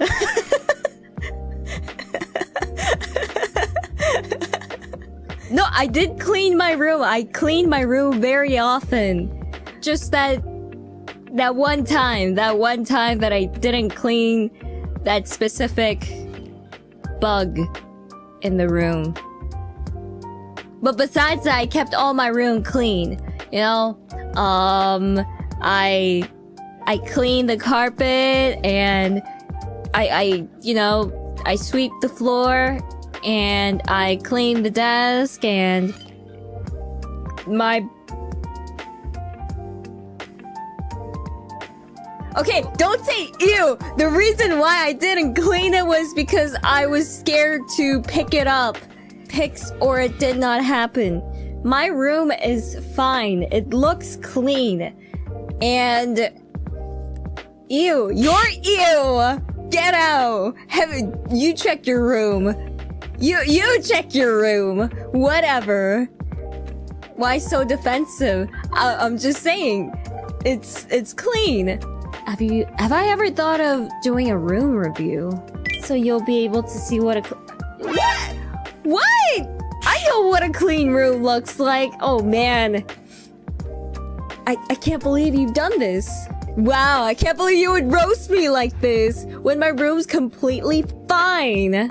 no, I did clean my room. I clean my room very often. Just that that one time, that one time that I didn't clean that specific bug in the room. But besides that, I kept all my room clean. You know, um, I I clean the carpet and I I you know I sweep the floor and I clean the desk and my Okay, don't say ew. The reason why I didn't clean it was because I was scared to pick it up. Pics or it did not happen. My room is fine. It looks clean. And ew, you're ew. Get out. Have you check your room. You you check your room. Whatever. Why so defensive? I, I'm just saying. It's it's clean. Have you have I ever thought of doing a room review? So you'll be able to see what a What? What? I know what a clean room looks like. Oh man. I I can't believe you've done this. Wow, I can't believe you would roast me like this when my room's completely fine.